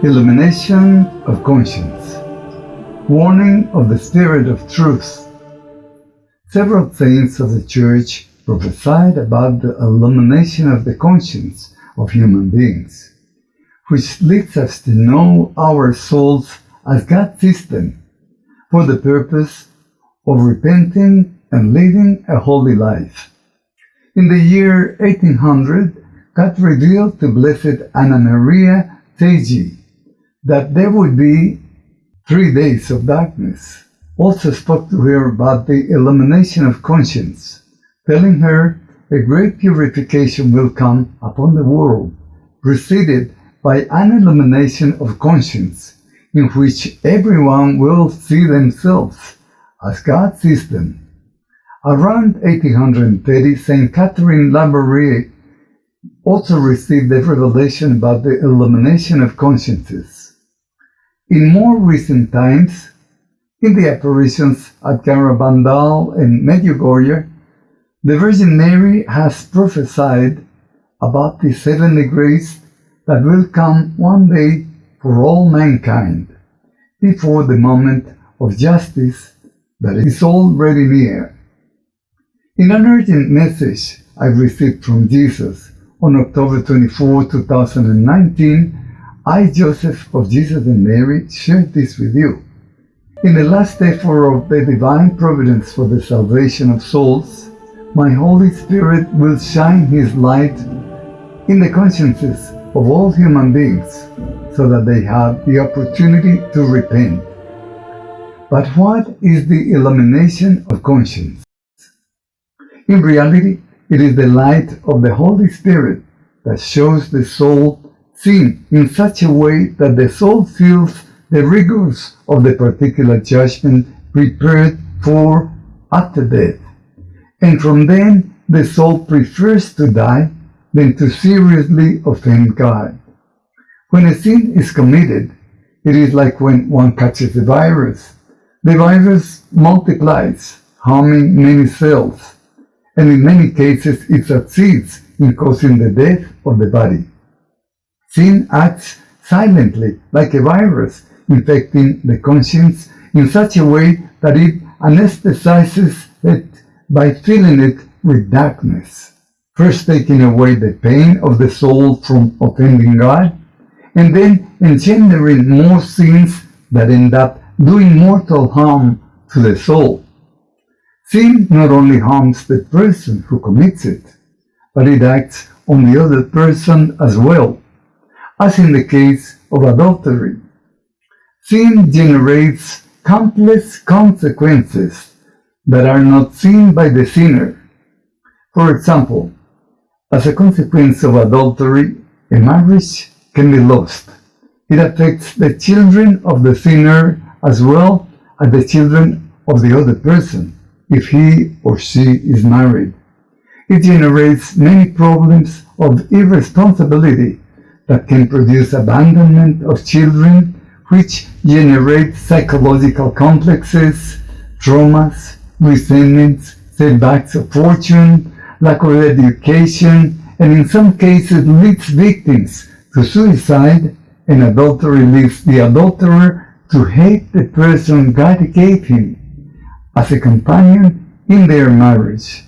Illumination of Conscience Warning of the Spirit of Truth Several saints of the Church prophesied about the illumination of the conscience of human beings, which leads us to know our souls as God's system for the purpose of repenting and living a holy life. In the year 1800, God revealed to Blessed Anna Maria Taigi that there would be three days of darkness. Also spoke to her about the illumination of conscience, telling her a great purification will come upon the world, preceded by an illumination of conscience, in which everyone will see themselves as God sees them. Around 1830, St. Catherine Labouré also received a revelation about the illumination of consciences. In more recent times, in the apparitions at Garabandal and Medjugorje, the Virgin Mary has prophesied about the heavenly grace that will come one day for all mankind, before the moment of justice that is already near. In an urgent message I received from Jesus on October 24, 2019, I, Joseph of Jesus and Mary, share this with you. In the last effort of the divine providence for the salvation of souls, my Holy Spirit will shine His light in the consciences of all human beings so that they have the opportunity to repent. But what is the illumination of conscience? In reality, it is the light of the Holy Spirit that shows the soul sin in such a way that the soul feels the rigors of the particular judgment prepared for after death. And from then, the soul prefers to die than to seriously offend God. When a sin is committed, it is like when one catches a virus. The virus multiplies, harming many cells, and in many cases it succeeds in causing the death of the body. Sin acts silently, like a virus, infecting the conscience in such a way that it anesthetizes it by filling it with darkness, first taking away the pain of the soul from offending God, and then engendering more sins that end up doing mortal harm to the soul. Sin not only harms the person who commits it, but it acts on the other person as well, as in the case of adultery. Sin generates countless consequences that are not seen by the sinner. For example, as a consequence of adultery, a marriage can be lost. It affects the children of the sinner as well as the children of the other person, if he or she is married. It generates many problems of irresponsibility that can produce abandonment of children, which generate psychological complexes, traumas, resentments, setbacks of fortune, lack of education, and in some cases leads victims to suicide, and adultery leads the adulterer to hate the person God gave him as a companion in their marriage.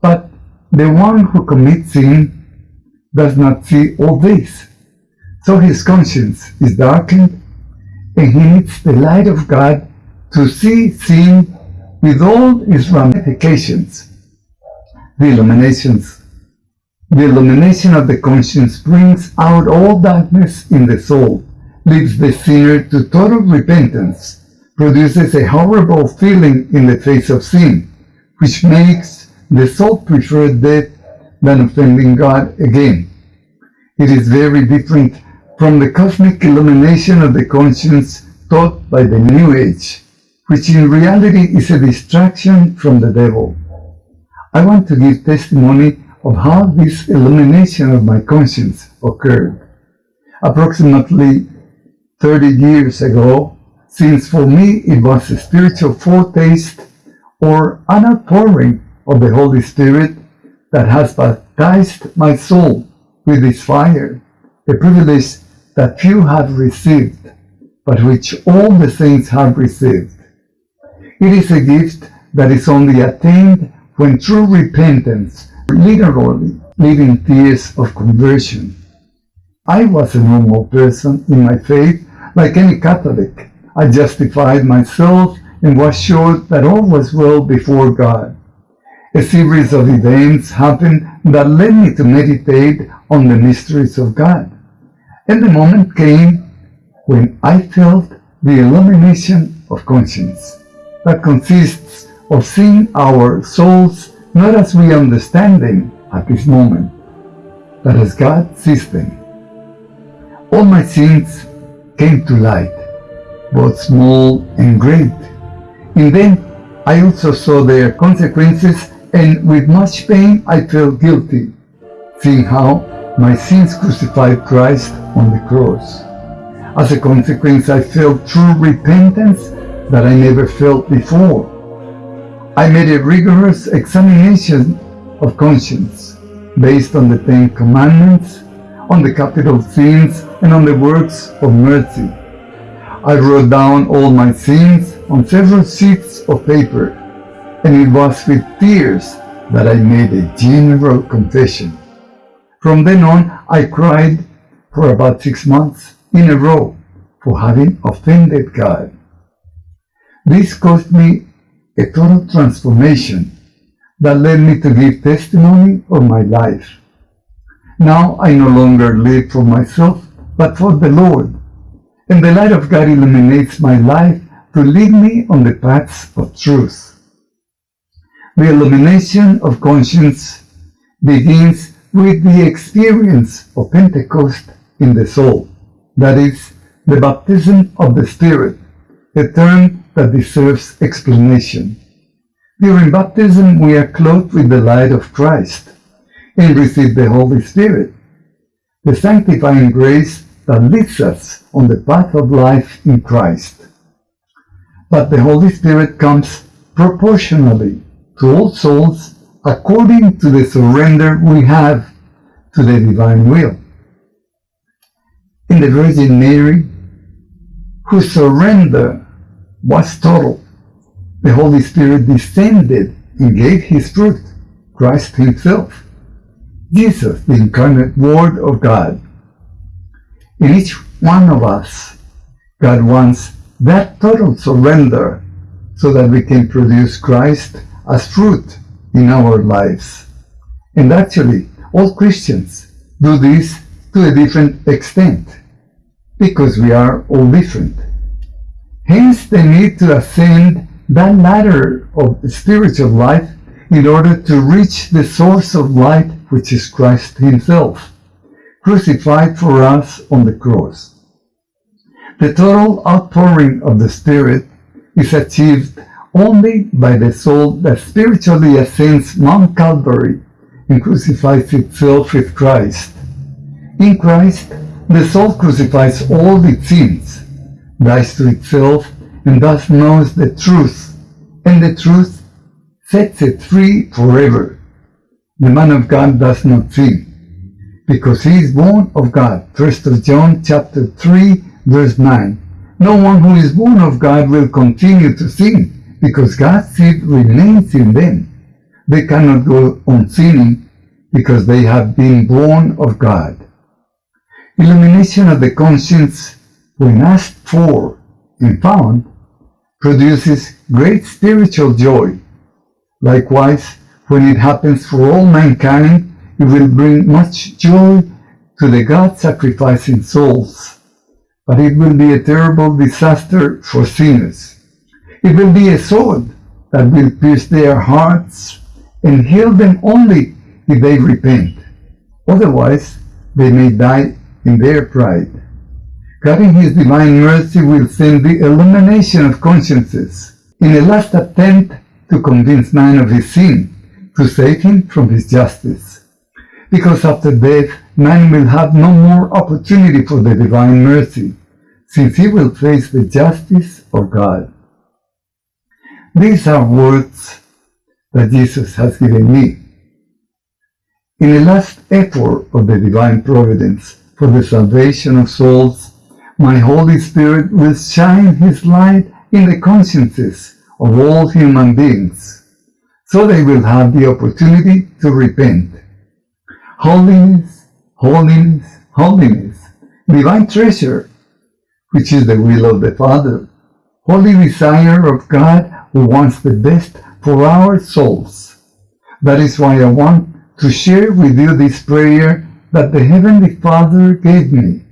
But the one who commits sin does not see all this, so his conscience is darkened, and he needs the light of God to see sin with all its ramifications. The illuminations the illumination of the conscience brings out all darkness in the soul, leads the sinner to total repentance, produces a horrible feeling in the face of sin, which makes the soul prefer death than offending God again. It is very different from the cosmic illumination of the conscience taught by the New Age, which in reality is a distraction from the devil. I want to give testimony of how this illumination of my conscience occurred. Approximately 30 years ago, since for me it was a spiritual foretaste or an outpouring of the Holy Spirit that has baptized my soul with its fire, a privilege that few have received, but which all the saints have received. It is a gift that is only attained when true repentance, literally living tears of conversion. I was a normal person in my faith, like any Catholic. I justified myself and was sure that all was well before God. A series of events happened that led me to meditate on the mysteries of God. And the moment came when I felt the illumination of conscience that consists of seeing our souls not as we understand them at this moment, but as God sees them. All my sins came to light, both small and great. In them I also saw their consequences and with much pain I felt guilty, seeing how my sins crucified Christ on the cross. As a consequence, I felt true repentance that I never felt before. I made a rigorous examination of conscience based on the Ten Commandments, on the capital sins, and on the works of mercy. I wrote down all my sins on several sheets of paper, and it was with tears that I made a general confession. From then on, I cried for about six months in a row for having offended God. This caused me a total transformation that led me to give testimony of my life. Now I no longer live for myself, but for the Lord, and the light of God illuminates my life to lead me on the paths of truth. The illumination of conscience begins with the experience of Pentecost in the soul, that is, the baptism of the Spirit, a term that deserves explanation. During baptism, we are clothed with the light of Christ and receive the Holy Spirit, the sanctifying grace that leads us on the path of life in Christ. But the Holy Spirit comes proportionally to all souls according to the surrender we have to the divine will. In the Virgin Mary, whose surrender was total, the Holy Spirit descended and gave his fruit, Christ himself, Jesus, the incarnate Word of God. In each one of us, God wants that total surrender so that we can produce Christ as fruit in our lives. And actually, all Christians do this to a different extent, because we are all different. Hence the need to ascend that ladder of spiritual life in order to reach the source of light, which is Christ Himself, crucified for us on the cross. The total outpouring of the Spirit is achieved only by the soul that spiritually ascends Mount Calvary and crucifies itself with Christ. In Christ, the soul crucifies all its sins, dies to itself, and thus knows the truth, and the truth sets it free forever. The man of God does not sin, because he is born of God. 1 John chapter 3, verse 9. No one who is born of God will continue to sin, because God's seed remains in them. They cannot go on sinning because they have been born of God. Illumination of the conscience, when asked for and found, produces great spiritual joy. Likewise, when it happens for all mankind, it will bring much joy to the God-sacrificing souls. But it will be a terrible disaster for sinners. It will be a sword that will pierce their hearts and heal them only if they repent. Otherwise, they may die in their pride. God in His divine mercy will send the illumination of consciences in a last attempt to convince man of his sin, to save him from his justice. Because after death, man will have no more opportunity for the divine mercy, since he will face the justice of God. These are words that Jesus has given me. In the last effort of the divine providence for the salvation of souls, my Holy Spirit will shine His light in the consciences of all human beings, so they will have the opportunity to repent. Holiness, holiness, holiness, divine treasure, which is the will of the Father, holy desire of God who wants the best for our souls. That is why I want to share with you this prayer that the Heavenly Father gave me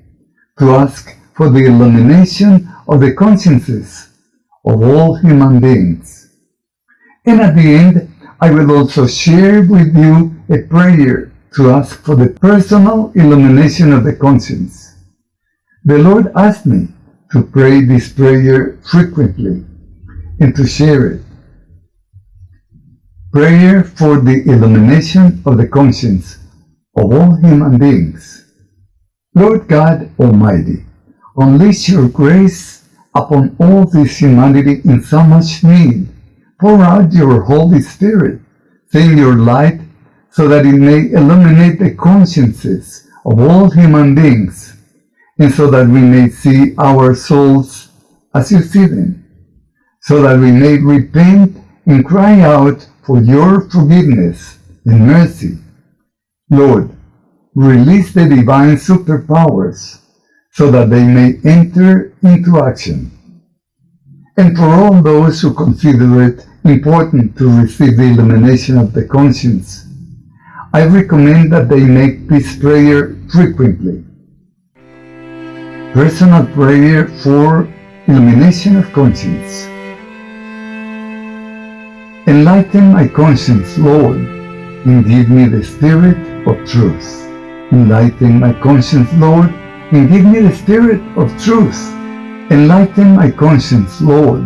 to ask for the illumination of the consciences of all human beings. And at the end, I will also share with you a prayer to ask for the personal illumination of the conscience. The Lord asked me to pray this prayer frequently and to share it. Prayer for the illumination of the conscience of all human beings. Lord God Almighty, unleash your grace upon all this humanity in so much need. Pour out your Holy Spirit, send your light so that it may illuminate the consciences of all human beings, and so that we may see our souls as you see them, so that we may repent and cry out for your forgiveness and mercy. Lord, release the divine superpowers so that they may enter into action. And for all those who consider it important to receive the illumination of the conscience, I recommend that they make this prayer frequently. Personal prayer for illumination of conscience. Enlighten my conscience, Lord, and give me the spirit of truth. Enlighten my conscience, Lord, and give me the spirit of truth. Enlighten my conscience, Lord,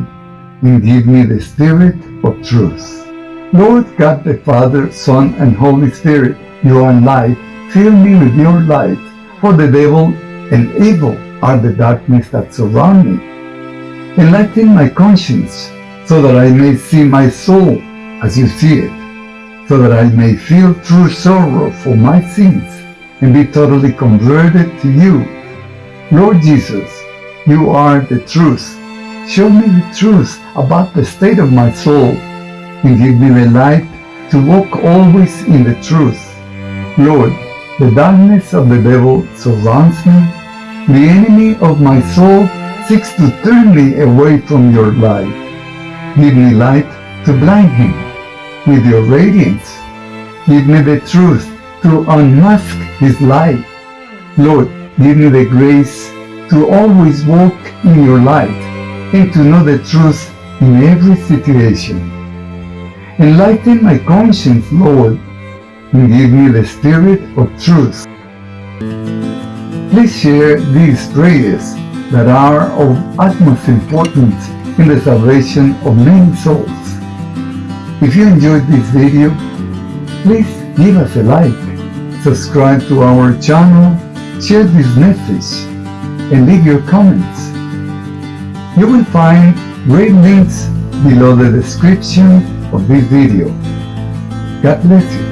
and give me the spirit of truth. Lord God the Father, Son, and Holy Spirit, you are light. Fill me with your light, for the devil and evil are the darkness that surround me. Enlighten my conscience, so that I may see my soul as you see it, so that I may feel true sorrow for my sins and be totally converted to you. Lord Jesus, you are the truth. Show me the truth about the state of my soul and give me the light to walk always in the truth. Lord, the darkness of the devil surrounds me. The enemy of my soul seeks to turn me away from your light. Give me light to blind him with your radiance. Give me the truth to unmask his light. Lord, give me the grace to always walk in your light and to know the truth in every situation. Enlighten my conscience, Lord, and give me the spirit of truth. Please share these prayers that are of utmost importance in the salvation of many souls. If you enjoyed this video, please give us a like, subscribe to our channel, share this message, and leave your comments. You will find great links below the description of this video. God bless you.